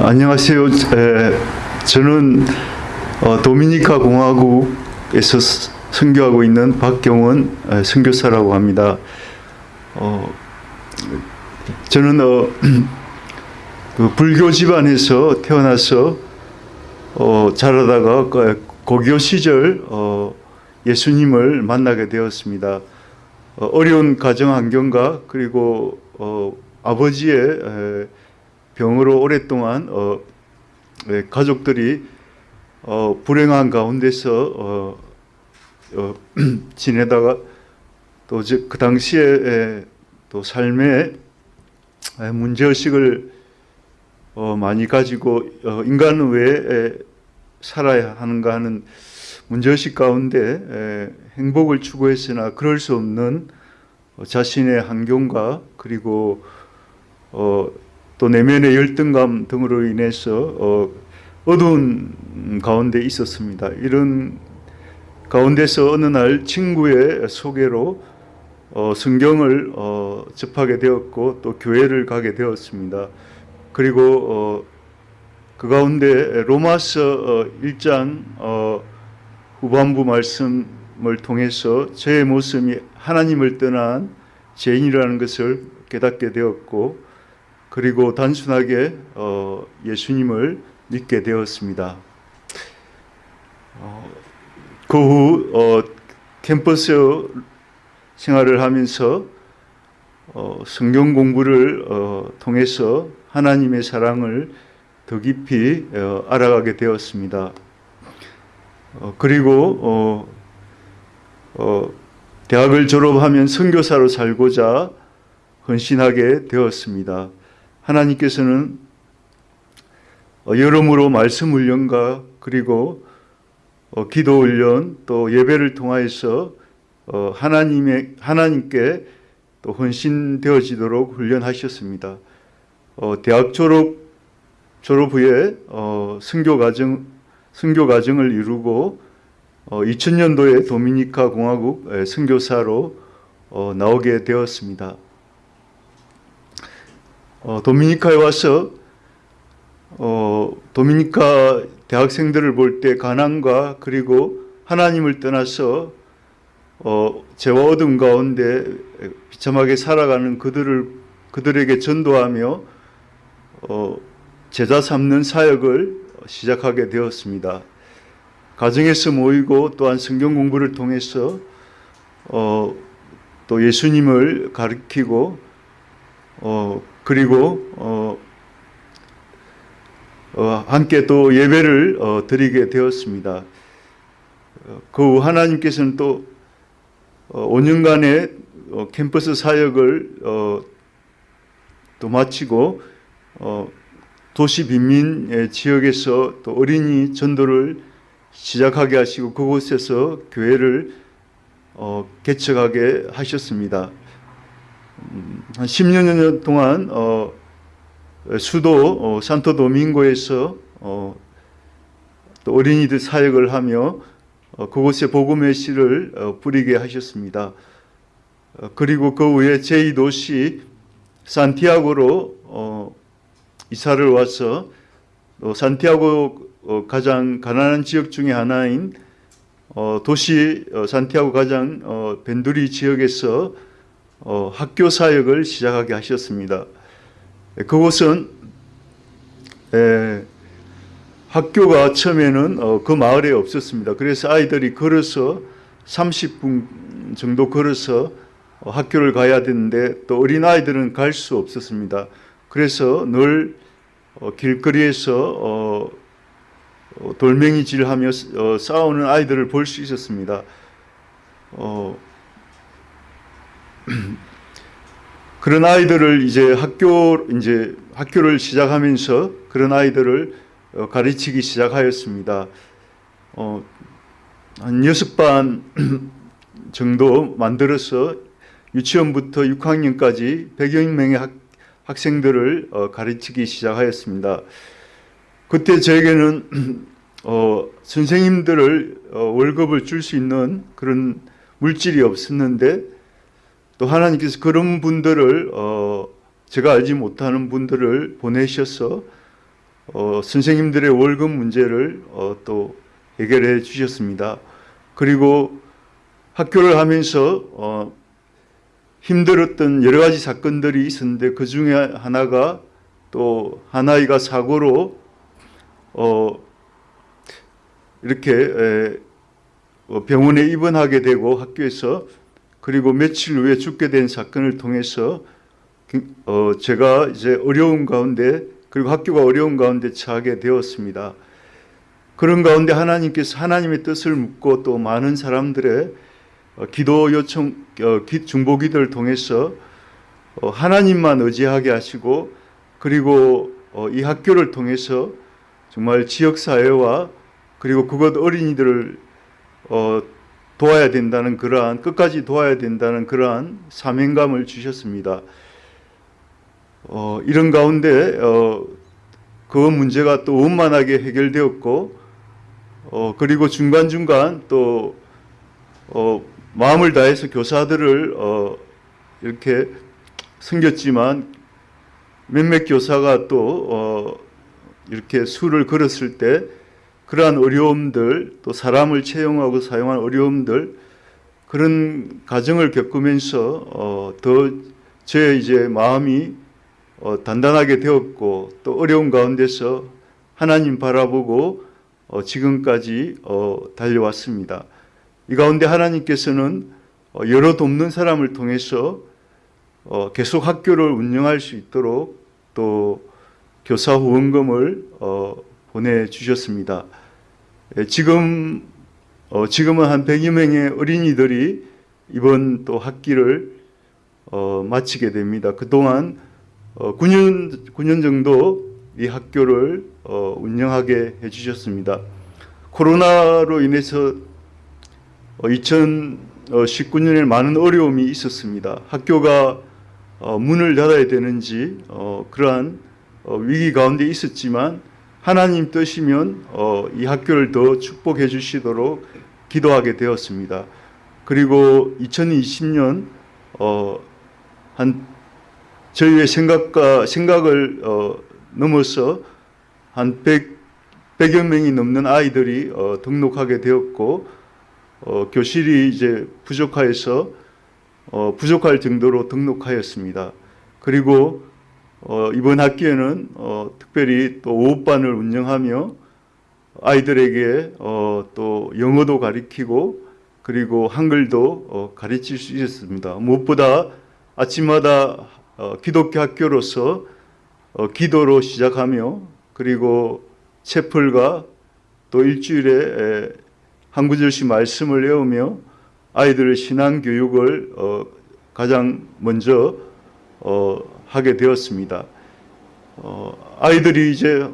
안녕하세요. 에, 저는 어, 도미니카 공화국에서 스- 선교하고 있는 박경원 에, 선교사라고 합니다. 어, 저는 어, 그 불교 집안에서 태어나서 어, 자라다가 그 고교 시절 어, 예수님을 만나게 되었습니다. 어, 어려운 가정 환경과 그리고 어, 아버지의 에, 병으로 오랫동안 어, 에, 가족들이 어, 불행한 가운데서 어, 어, 지내다가 또 그 당시에 에, 또 삶의 에, 문제의식을 어, 많이 가지고 어, 인간은 왜 에, 살아야 하는가 하는 문제의식 가운데 에, 행복을 추구했으나 그럴 수 없는 어, 자신의 환경과 그리고 어, 또 내면의 열등감 등으로 인해서 어, 어두운 가운데 있었습니다. 이런 가운데서 어느 날 친구의 소개로 어, 성경을 어, 접하게 되었고 또 교회를 가게 되었습니다. 그리고 어, 그 가운데 로마서 어, 1장 어, 후반부 말씀을 통해서 저의 모습이 하나님을 떠난 죄인이라는 것을 깨닫게 되었고 그리고 단순하게 어, 예수님을 믿게 되었습니다. 어, 그후 어, 캠퍼스 생활을 하면서 어, 성경 공부를 어, 통해서 하나님의 사랑을 더 깊이 어, 알아가게 되었습니다. 어, 그리고 대학을 졸업하면 선교사로 살고자 헌신하게 되었습니다. 하나님께서는 어, 여러모로 말씀 훈련과 그리고 어, 기도 훈련 또 예배를 통하여서 어, 하나님의 하나님께 또 헌신되어지도록 훈련하셨습니다. 어, 대학 졸업 졸업 후에 어, 선교 과정 선교 과정을 이루고 어, 2000년도에 도미니카 공화국 어, 나오게 되었습니다. 어, 도미니카에 와서 어, 도미니카 대학생들을 볼 때 가난과 그리고 하나님을 떠나서 어, 죄와 어둠 가운데 비참하게 살아가는 그들을 그들에게 전도하며 어, 제자 삼는 사역을 시작하게 되었습니다. 가정에서 모이고 또한 성경 공부를 통해서 어, 또 예수님을 가르치고 어, 그리고 어, 어, 함께 또 예배를 어, 드리게 되었습니다. 어, 그후 하나님께서는 또 어, 5년간의 어, 캠퍼스 사역을 어, 또 마치고 어, 도시 빈민 지역에서 또 어린이 전도를 시작하게 하시고 그곳에서 교회를 어, 개척하게 하셨습니다. 음, 한 10여 년 동안 어, 수도 어, 산토도밍고에서 어, 또 어린이들 사역을 하며 어, 그곳에 복음의 씨를 어, 뿌리게 하셨습니다. 어, 그리고 그 후에 제2도시 산티아고로 어, 이사를 와서 또 산티아고 어, 가장 가난한 지역 중에 하나인 어, 도시 어, 산티아고 가장 어, 벤두리 지역에서 어, 학교 사역을 시작하게 하셨습니다. 에, 그곳은 에, 학교가 처음에는 어, 그 마을에 없었습니다. 그래서 아이들이 걸어서 30분 정도 걸어서 어, 학교를 가야 되는데 또 어린 아이들은 갈 수 없었습니다. 그래서 늘 어, 길거리에서 어, 어, 돌멩이질하며 어, 싸우는 아이들을 볼 수 있었습니다. 어, 그런 아이들을 이제 학교 이제 학교를 시작하면서 그런 아이들을 어, 가르치기 시작하였습니다. 어, 한 여섯 반 정도 만들어서 유치원부터 6학년까지 100여 명의 학, 학생들을 어, 가르치기 시작하였습니다. 그때 저에게는 어, 선생님들을 어, 월급을 줄 수 있는 그런 물질이 없었는데 또 하나님께서 그런 분들을 어, 제가 알지 못하는 분들을 보내셔서 어, 선생님들의 월급 문제를 어, 또 해결해 주셨습니다. 그리고 학교를 하면서 어, 힘들었던 여러 가지 사건들이 있었는데 그 중에 하나가 또 한 아이가 사고로 어, 이렇게 에, 어, 병원에 입원하게 되고 학교에서 그리고 며칠 후에 죽게 된 사건을 통해서 어, 제가 이제 어려운 가운데 그리고 학교가 어려운 가운데 처하게 되었습니다. 그런 가운데 하나님께서 하나님의 뜻을 묻고 또 많은 사람들의 어, 기도 요청, 어, 기- 중보 기도를 통해서 어, 하나님만 의지하게 하시고 그리고 어, 이 학교를 통해서 정말 지역 사회와 그리고 그것 어린이들을 어, 도와야 된다는 그러한 끝까지 도와야 된다는 그러한 사명감을 주셨습니다. 어, 이런 가운데 어, 그 문제가 또 원만하게 해결되었고 어, 그리고 중간 중간 또 어, 마음을 다해서 교사들을 어, 이렇게 섬겼지만 몇몇 교사가 또 어, 이렇게 수를 걸었을 때 그러한 어려움들 또 사람을 채용하고 사용한 어려움들 그런 과정을 겪으면서 어, 더제 이제 마음이 어, 단단하게 되었고 또 어려운 가운데서 하나님 바라보고 어, 지금까지 어, 달려왔습니다. 이 가운데 하나님께서는 어, 여러 돕는 사람을 통해서 어, 계속 학교를 운영할 수 있도록 또 교사 후원금을 어, 보내주셨습니다. 예, 지금 어, 지금은 한 100여 명의 어린이들이 이번 또 학기를 어, 마치게 됩니다. 그동안 어, 9년 9년 정도 이 학교를 어, 운영하게 해주셨습니다. 코로나로 인해서 어, 2019년에 많은 어려움이 있었습니다. 학교가 어, 문을 닫아야 되는지 어, 그러한 어, 위기 가운데 있었지만 하나님 뜻이면 어, 이 학교를 더 축복해 주시도록 기도하게 되었습니다. 그리고 2020년 어, 한 저희의 생각과 생각을 어, 넘어서 한 100, 100여 명이 넘는 아이들이 어, 등록하게 되었고 어, 교실이 이제 부족하여서 어, 부족할 정도로 등록하였습니다. 그리고 어, 이번 학기에는 어, 특별히 또 오후반을 운영하며 아이들에게 어, 또 영어도 가르치고 그리고 한글도 어, 가르칠 수 있었습니다. 무엇보다 아침마다 어, 기독교 학교로서 어, 기도로 시작하며 그리고 채플과 또 일주일에 에, 한 구절씩 말씀을 외우며 아이들의 신앙 교육을 어, 가장 먼저 어, 하게 되었습니다. 어, 아이들이 이제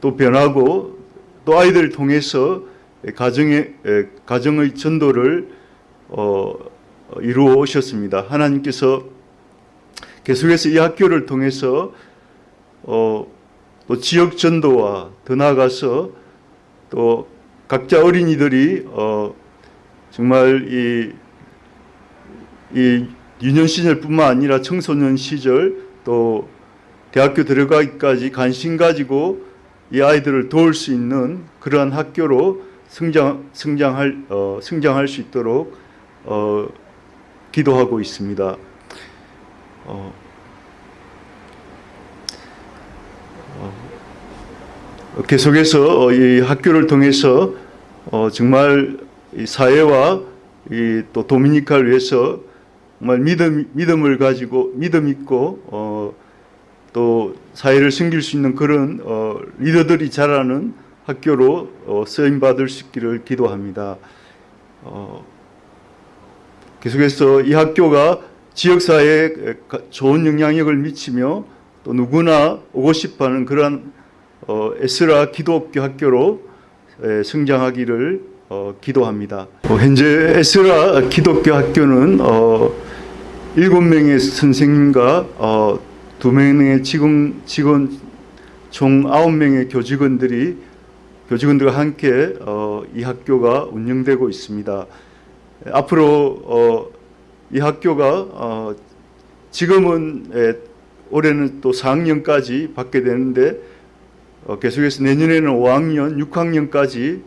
또 변하고 또 아이들을 통해서 가정의 에, 가정의 전도를 어, 이루어 오셨습니다. 하나님께서 계속해서 이 학교를 통해서 어, 또 지역 전도와 더 나아가서 또 각자 어린이들이 어, 정말 이, 이 유년 시절뿐만 아니라 청소년 시절 또 대학교 들어가기까지 관심 가지고 이 아이들을 도울 수 있는 그러한 학교로 성장 성장할 어, 성장할 수 있도록 어, 기도하고 있습니다. 어, 어, 계속해서 어, 이 학교를 통해서 어, 정말 이 사회와 이또 도미니카를 위해서 정말 믿음 믿음을 가지고 믿음 있고 어, 또 사회를 섬길 수 있는 그런 어, 리더들이 자라는 학교로 어, 쓰임 받을 수 있기를 기도합니다. 어, 계속해서 이 학교가 지역 사회에 좋은 영향력을 미치며 또 누구나 오고 싶어하는 그러한 어, 에스라 기독교 학교로 에, 성장하기를 어, 기도합니다. 어, 현재 에스라 기독교 학교는 어, 일곱 명의 선생님과 어, 두 명의 직원, 직원 총 아홉 명의 교직원들이 교직원들과 함께 어, 이 학교가 운영되고 있습니다. 앞으로 어, 이 학교가 어, 지금은 에, 올해는 또 4학년까지 받게 되는데 어, 계속해서 내년에는 5학년, 6학년까지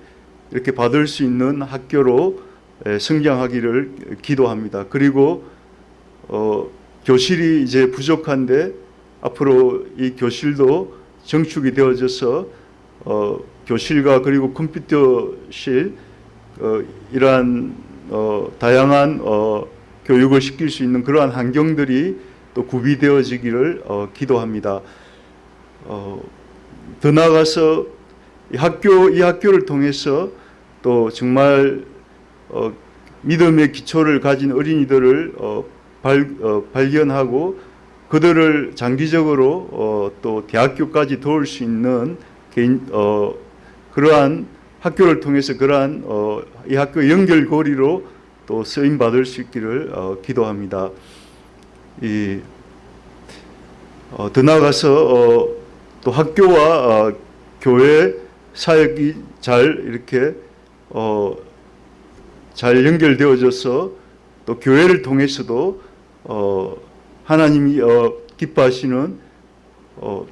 이렇게 받을 수 있는 학교로 에, 성장하기를 기도합니다. 그리고 어, 교실이 이제 부족한데 앞으로 이 교실도 정축이 되어져서 어, 교실과 그리고 컴퓨터실 어, 이러한 어, 다양한 어, 교육을 시킬 수 있는 그러한 환경들이 또 구비되어지기를 어, 기도합니다. 어, 더 나아가서 이 학교 이 학교를 통해서 또 정말 어, 믿음의 기초를 가진 어린이들을 어, 발, 어, 발견하고 그들을 장기적으로 어, 또 대학교까지 도울 수 있는 개인 어, 그러한 학교를 통해서 그러한 어, 이 학교 연결고리로 또 쓰임 받을 수 있기를 어, 기도합니다. 이 어, 더 나아가서 어, 또 학교와 어, 교회 사역이 잘 이렇게 어, 잘 연결되어져서 또 교회를 통해서도 어, 하나님이 어, 기뻐하시는 어,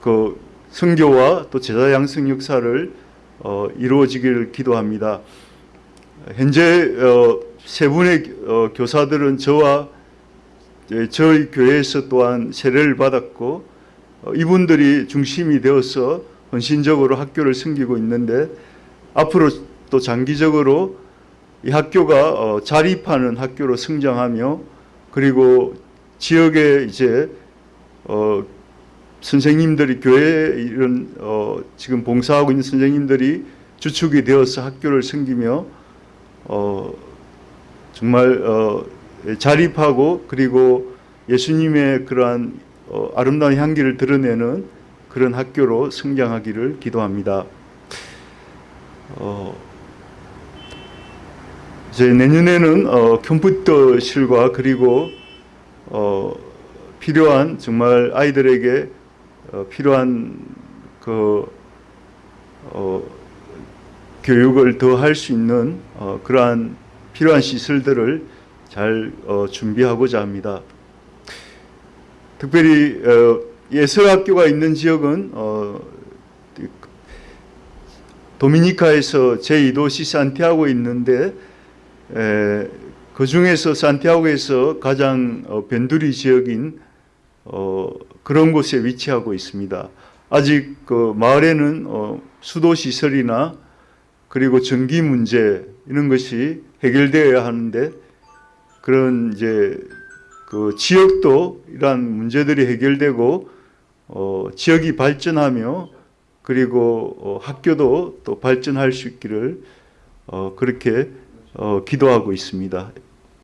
그 선교와 또 제자 양성 역사를 어, 이루어지기를 기도합니다. 현재 어, 세 분의 어, 교사들은 저와 예, 저희 교회에서 또한 세례를 받았고 어, 이분들이 중심이 되어서 헌신적으로 학교를 섬기고 있는데 앞으로 또 장기적으로 이 학교가 어, 자립하는 학교로 성장하며 그리고 지역에 이제 어, 선생님들이 교회 이런 어, 지금 봉사하고 있는 선생님들이 주축이 되어서 학교를 섬기며 어, 정말 어, 자립하고 그리고 예수님의 그러한 어, 아름다운 향기를 드러내는 그런 학교로 성장하기를 기도합니다. 어, 이제 내년에는 어, 컴퓨터실과 그리고 어, 필요한 정말 아이들에게 어, 필요한 그 어, 교육을 더 할 수 있는 어, 그러한 필요한 시설들을 잘 어, 준비하고자 합니다. 특별히 어, 예술학교가 있는 지역은 어, 도미니카에서 제2도시 산티아고에 있는데 에, 그 중에서 산티아고에서 가장 어, 변두리 지역인 어, 그런 곳에 위치하고 있습니다. 아직 그 마을에는 어, 수도 시설이나 그리고 전기 문제 이런 것이 해결되어야 하는데 그런 이제 그 지역도 이러한 문제들이 해결되고 어, 지역이 발전하며 그리고 어, 학교도 또 발전할 수 있기를 어, 그렇게 어, 기도하고 있습니다.